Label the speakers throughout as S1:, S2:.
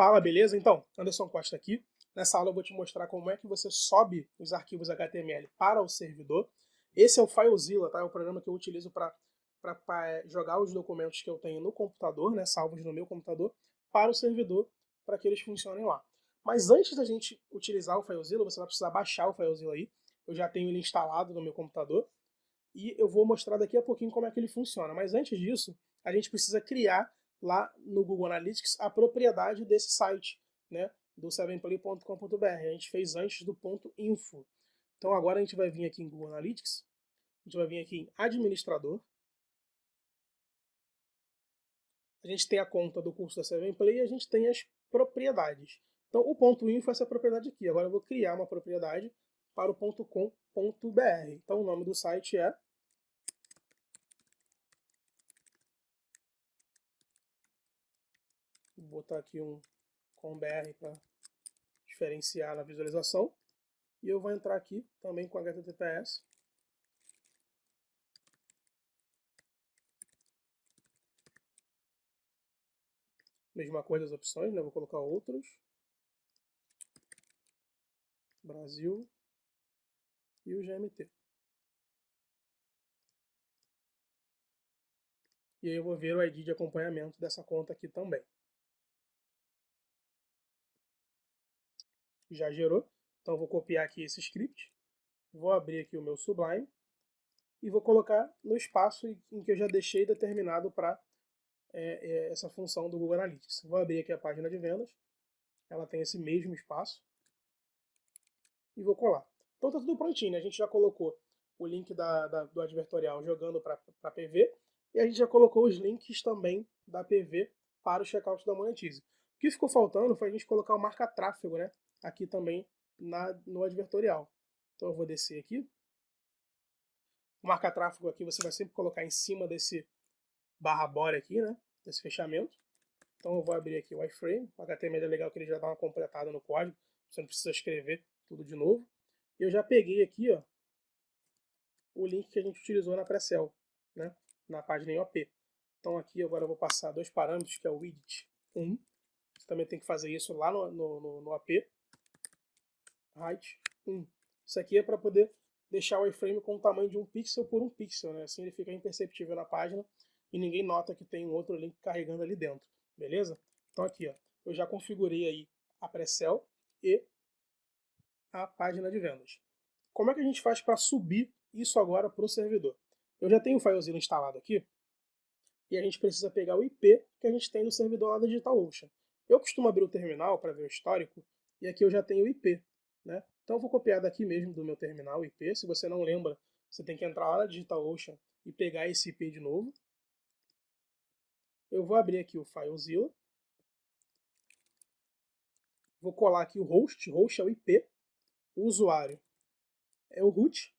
S1: Fala, beleza? Então, Anderson Costa aqui. Nessa aula eu vou te mostrar como é que você sobe os arquivos HTML para o servidor. Esse é o FileZilla, tá? É o programa que eu utilizo para jogar os documentos que eu tenho no computador, né, salvos no meu computador, para o servidor, para que eles funcionem lá. Mas antes da gente utilizar o FileZilla, você vai precisar baixar o FileZilla aí. Eu já tenho ele instalado no meu computador. E eu vou mostrar daqui a pouquinho como é que ele funciona. Mas antes disso, a gente precisa criar lá no Google Analytics a propriedade desse site, né, do 7play.com.br. A gente fez antes do ponto .info. Então agora a gente vai vir aqui em Google Analytics, a gente vai vir aqui em administrador. A gente tem a conta do curso da 7play e a gente tem as propriedades. Então o ponto .info é essa propriedade aqui. Agora eu vou criar uma propriedade para o .com.br. Então o nome do site é botar aqui um com BR para diferenciar na visualização. E eu vou entrar aqui também com HTTPS. Mesma coisa as opções, né? Vou colocar outros. Brasil e o GMT. E aí eu vou ver o ID de acompanhamento dessa conta aqui também. Já gerou. Então vou copiar aqui esse script, vou abrir aqui o meu Sublime e vou colocar no espaço em que eu já deixei determinado para é, é, essa função do Google Analytics. Vou abrir aqui a página de vendas, ela tem esse mesmo espaço e vou colar. Então está tudo prontinho, né? a gente já colocou o link da, da, do advertorial jogando para PV e a gente já colocou os links também da PV para o checkout da Monetize. O que ficou faltando foi a gente colocar o marca-tráfego, né? Aqui também na, no advertorial. Então eu vou descer aqui. O marca-tráfego aqui você vai sempre colocar em cima desse barra bore aqui, né? Desse fechamento. Então eu vou abrir aqui o iframe. O HTML é legal que ele já dá uma completada no código. Você não precisa escrever tudo de novo. Eu já peguei aqui, ó, o link que a gente utilizou na pré-cell, né? Na página em OP. Então aqui agora eu vou passar dois parâmetros, que é o widget 1. Você também tem que fazer isso lá no, no, no, no AP height 1. Isso aqui é para poder deixar o iframe com o tamanho de um pixel por um pixel, né? assim ele fica imperceptível na página e ninguém nota que tem um outro link carregando ali dentro, beleza? Então aqui, ó, eu já configurei aí a pré-cell e a página de vendas. Como é que a gente faz para subir isso agora para o servidor? Eu já tenho o FileZilla instalado aqui e a gente precisa pegar o IP que a gente tem no servidor lá da DigitalOcean. Eu costumo abrir o terminal para ver o histórico e aqui eu já tenho o IP. Né? Então eu vou copiar daqui mesmo do meu terminal IP. Se você não lembra, você tem que entrar lá na DigitalOcean e pegar esse IP de novo. Eu vou abrir aqui o FileZilla. Vou colar aqui o host. Host é o IP. O usuário é o root.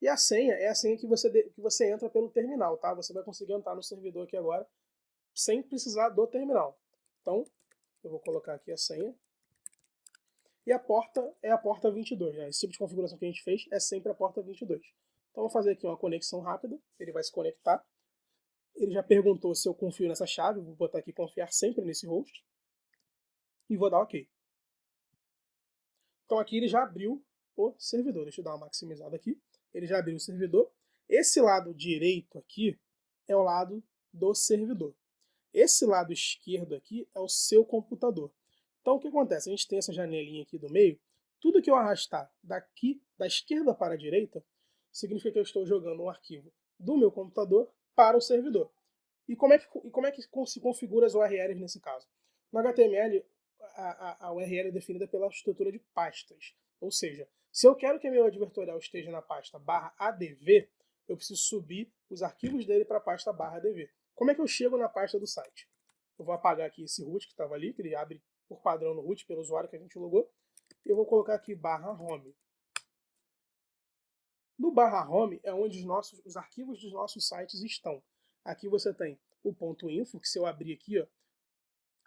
S1: E a senha é a senha que você, que você entra pelo terminal, tá? Você vai conseguir entrar no servidor aqui agora sem precisar do terminal. Então, eu vou colocar aqui a senha. E a porta é a porta 22. Né? Esse tipo de configuração que a gente fez é sempre a porta 22. Então, vou fazer aqui uma conexão rápida. Ele vai se conectar. Ele já perguntou se eu confio nessa chave. Vou botar aqui confiar sempre nesse host. E vou dar OK. Então, aqui ele já abriu o servidor. Deixa eu dar uma maximizada aqui. Ele já abriu o servidor. Esse lado direito aqui é o lado do servidor. Esse lado esquerdo aqui é o seu computador. Então o que acontece? A gente tem essa janelinha aqui do meio, tudo que eu arrastar daqui, da esquerda para a direita, significa que eu estou jogando um arquivo do meu computador para o servidor. E como é que, e como é que se configura as URLs nesse caso? No HTML, a, a, a URL é definida pela estrutura de pastas. Ou seja, se eu quero que meu advertorial esteja na pasta barra adv, eu preciso subir os arquivos dele para a pasta barra adv. Como é que eu chego na pasta do site? Eu vou apagar aqui esse root que estava ali, que ele abre por padrão no root, pelo usuário que a gente logou. Eu vou colocar aqui barra home. No barra home é onde os, nossos, os arquivos dos nossos sites estão. Aqui você tem o ponto .info, que se eu abrir aqui, ó,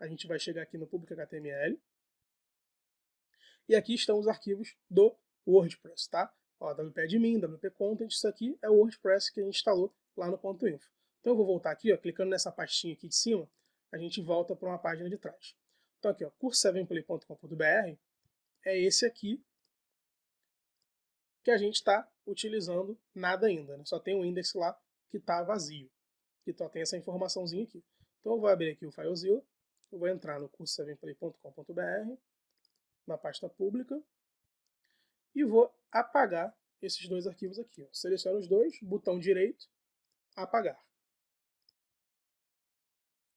S1: a gente vai chegar aqui no público HTML. E aqui estão os arquivos do WordPress, tá? Ó, WP Admin, WP Content, isso aqui é o WordPress que a gente instalou lá no ponto .info. Então eu vou voltar aqui, ó, clicando nessa pastinha aqui de cima, a gente volta para uma página de trás. Então aqui, ó, curso7play.com.br é esse aqui que a gente está utilizando nada ainda. Né? Só tem um index lá que está vazio, que só tem essa informaçãozinha aqui. Então eu vou abrir aqui o FileZilla, eu vou entrar no curso7play.com.br, na pasta pública, e vou apagar esses dois arquivos aqui. Ó. Seleciono os dois, botão direito, apagar.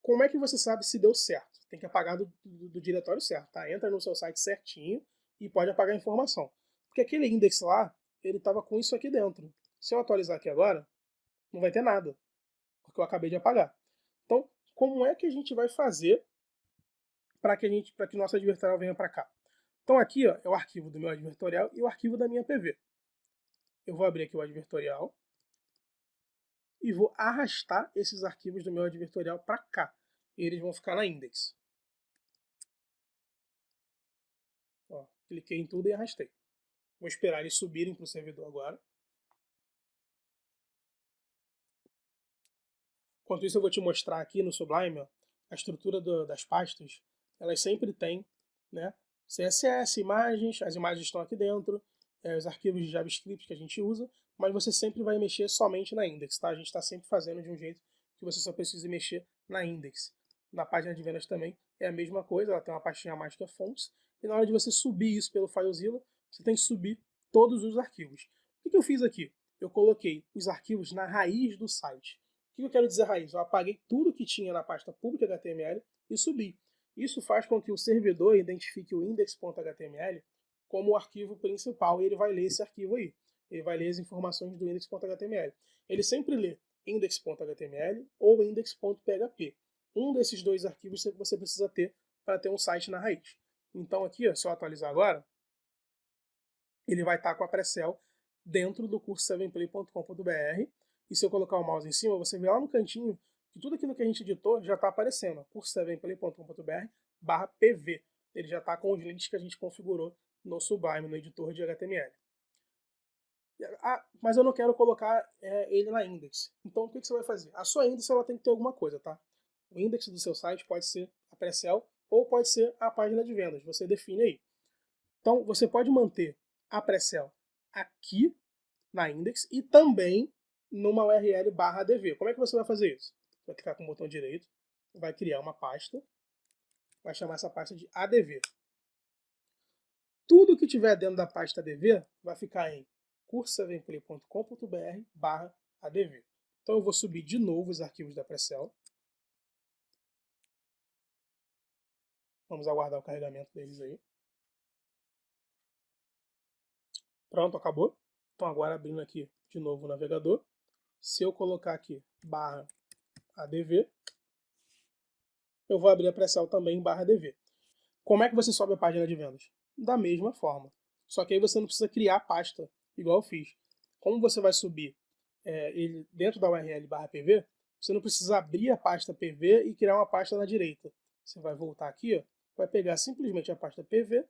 S1: Como é que você sabe se deu certo? Tem que apagar do, do, do diretório certo, tá? Entra no seu site certinho e pode apagar a informação. Porque aquele index lá, ele estava com isso aqui dentro. Se eu atualizar aqui agora, não vai ter nada, porque eu acabei de apagar. Então, como é que a gente vai fazer para que a gente, para que nosso advertorial venha para cá? Então aqui ó, é o arquivo do meu advertorial e o arquivo da minha PV. Eu vou abrir aqui o advertorial e vou arrastar esses arquivos do meu advertorial para cá. Eles vão ficar na index. Ó, cliquei em tudo e arrastei. Vou esperar eles subirem para o servidor agora. Enquanto isso, eu vou te mostrar aqui no Sublime a estrutura do, das pastas. Elas sempre têm né, CSS, imagens, as imagens estão aqui dentro, é, os arquivos de JavaScript que a gente usa, mas você sempre vai mexer somente na index. Tá? A gente está sempre fazendo de um jeito que você só precisa mexer na index. Na página de vendas também é a mesha coisa, ela tem uma pastinha a mais que é fontes, e na hora de você subir isso pelo FileZilla, você tem que subir todos os arquivos. O que eu fiz aqui? Eu coloquei os arquivos na raiz do site. O que eu quero dizer raiz? Eu apaguei tudo que tinha na pasta pública HTML e subi. Isso faz com que o servidor identifique o index.html como o arquivo principal e ele vai ler esse arquivo aí. Ele vai ler as informações do index.html. Ele sempre lê index.html ou index.php. Um desses dois arquivos você precisa ter para ter um site na raiz. Então aqui, ó, se eu atualizar agora, ele vai estar com a Precel dentro do curso 7play.com.br. E se eu colocar o mouse em cima, você vê lá no cantinho que tudo aquilo que a gente editou já está aparecendo. curso7play.com.br barra PV. Ele já está com os links que a gente configurou no Sublime, no editor de HTML. Ah, mas eu não quero colocar é, ele na index. Então o que, que, você vai fazer? A sua index ela tem que ter alguma coisa, tá? O index do seu site pode ser a Precel ou pode ser a página de vendas. Você define aí. Então você pode manter a Precel aqui na index e também numa URL barra ADV. Como é que você vai fazer isso? Vai clicar com o botão direito, vai criar uma pasta, vai chamar essa pasta de ADV. Tudo que tiver dentro da pasta ADV vai ficar em curso7play.com.br barra ADV. Então eu vou subir de novo os arquivos da Precel. Vamos aguardar o carregamento deles aí. Pronto, acabou. Então agora abrindo aqui de novo o navegador. Se eu colocar aqui barra ADV, eu vou abrir a pré também barra ADV. Como é que você sobe a página de vendas? Da mesma forma. Só que aí você não precisa criar a pasta, igual eu fiz. Como você vai subir é, ele dentro da URL barra PV, você não precisa abrir a pasta PV e criar uma pasta na direita. Você vai voltar aqui, ó, vai pegar simplesmente a pasta PV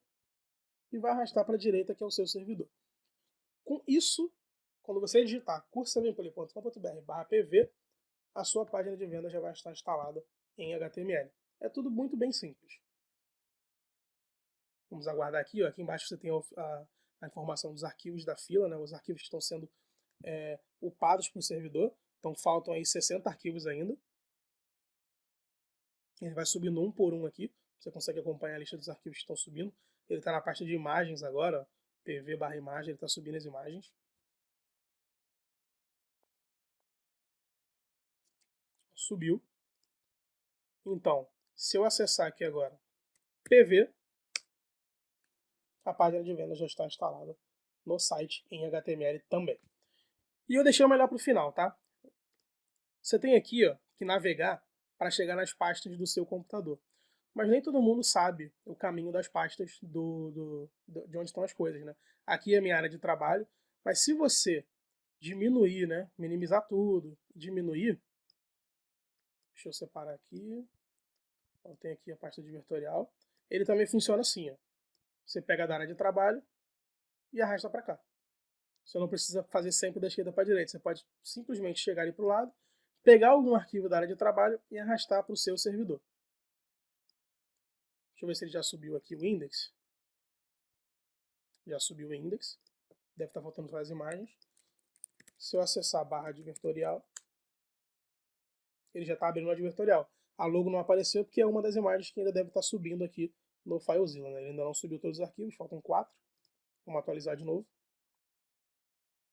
S1: e vai arrastar para a direita, que é o seu servidor. Com isso, quando você digitar cursosavenpoly.com.br PV, a sua página de venda já vai estar instalada em HTML. É tudo muito bem simples. Vamos aguardar aqui. Ó. Aqui embaixo você tem a, a informação dos arquivos da fila, né, os arquivos que estão sendo é, upados para o servidor. Então faltam aí 60 arquivos ainda. Ele vai subindo um por um aqui. Você consegue acompanhar a lista dos arquivos que estão subindo. Ele está na parte de imagens agora. PV barra imagem, ele está subindo as imagens. Subiu. Então, se eu acessar aqui agora PV, a página de venda já está instalada no site em HTML também. E eu deixei o melhor para o final, tá? Você tem aqui ó, que navegar para chegar nas pastas do seu computador mas nem todo mundo sabe o caminho das pastas do, do, do, de onde estão as coisas, né? Aqui é a minha área de trabalho, mas se você diminuir, né, minimizar tudo, diminuir, deixa eu separar aqui, então, tem aqui a pasta de vetorial, ele também funciona assim, ó. você pega da área de trabalho e arrasta para cá. Você não precisa fazer sempre da esquerda para a direita, você pode simplesmente chegar ali para o lado, pegar algum arquivo da área de trabalho e arrastar para o seu servidor. Deixa eu ver se ele já subiu aqui o index. Já subiu o index. Deve estar faltando só as imagens. Se eu acessar a barra advertorial, ele já está abrindo o advertorial. A logo não apareceu porque é uma das imagens que ainda deve estar subindo aqui no FileZilla. Né? Ele ainda não subiu todos os arquivos, faltam quatro. Vamos atualizar de novo.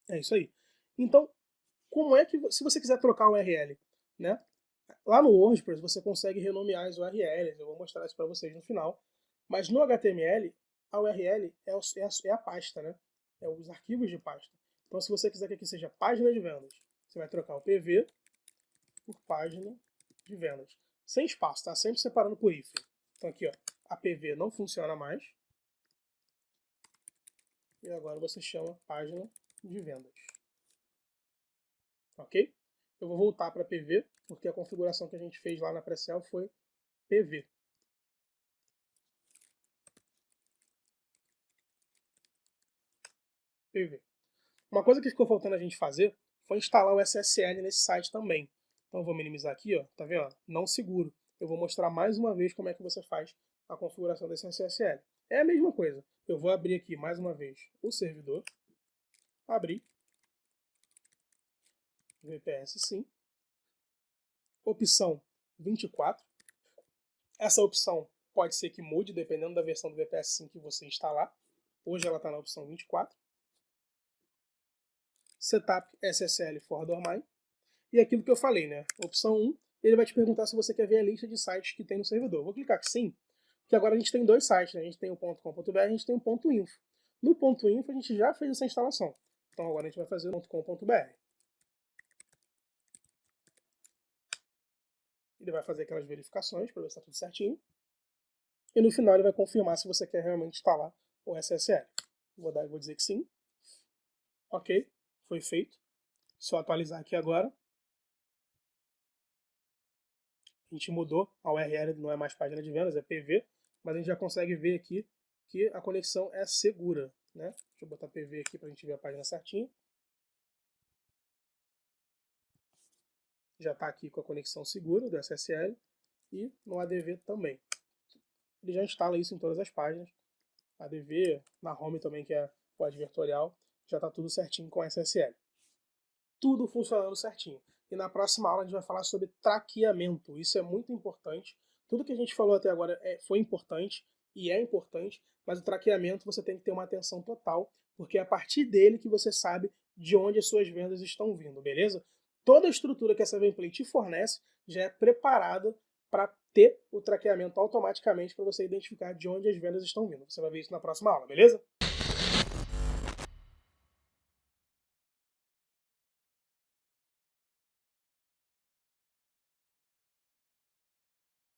S1: É isso aí. Então, como é que, se você quiser trocar o URL, né? Lá no WordPress você consegue renomear as URLs, eu vou mostrar isso para vocês no final. Mas no HTML, a URL é, é, a, é a pasta, né? É os arquivos de pasta. Então, se você quiser que aqui seja página de vendas, você vai trocar o PV por página de vendas. Sem espaço, tá? Sempre separando por hífen. Então aqui, ó, a PV não funciona mais. E agora você chama página de vendas. Ok? Eu vou voltar para PV, porque a configuração que a gente fez lá na Precel foi PV. PV. Uma coisa que ficou faltando a gente fazer foi instalar o SSL nesse site também. Então eu vou minimizar aqui, ó, tá vendo? Não seguro. Eu vou mostrar mais uma vez como é que você faz a configuração desse SSL. É a mesma coisa. Eu vou abrir aqui mais uma vez o servidor. Abrir. VPS sim. Opção 24. Essa opção pode ser que mude dependendo da versão do VPS sim que você instalar. Hoje ela está na opção 24. Setup SSL for Domain e aquilo que eu falei, né? Opção 1, ele vai te perguntar se você quer ver a lista de sites que tem no servidor. Vou clicar que sim, porque agora a gente tem dois sites, né? A gente tem o .com.br e a gente tem o .info. No .info a gente já fez essa instalação. Então agora a gente vai fazer o .com.br. Ele vai fazer aquelas verificações para ver se está tudo certinho. E no final ele vai confirmar se você quer realmente instalar o SSL. Vou, dar, vou dizer que sim. Ok, foi feito. Se eu atualizar aqui agora, a gente mudou, a URL não é mais página de vendas, é PV, mas a gente já consegue ver aqui que a conexão é segura. Né? Deixa eu botar PV aqui para a gente ver a página certinha. Já está aqui com a conexão segura do SSL e no ADV também. Ele já instala isso em todas as páginas. ADV, na home também, que é o advertorial, já está tudo certinho com SSL. Tudo funcionando certinho. E na próxima aula a gente vai falar sobre traqueamento. Isso é muito importante. Tudo que a gente falou até agora é, foi importante e é importante, mas o traqueamento você tem que ter uma atenção total, porque é a partir dele que você sabe de onde as suas vendas estão vindo, beleza? Toda a estrutura que essa Gameplay te fornece já é preparada para ter o traqueamento automaticamente para você identificar de onde as vendas estão vindo. Você vai ver isso na próxima aula, beleza?